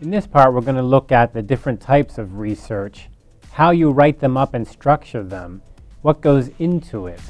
In this part, we're going to look at the different types of research, how you write them up and structure them, what goes into it,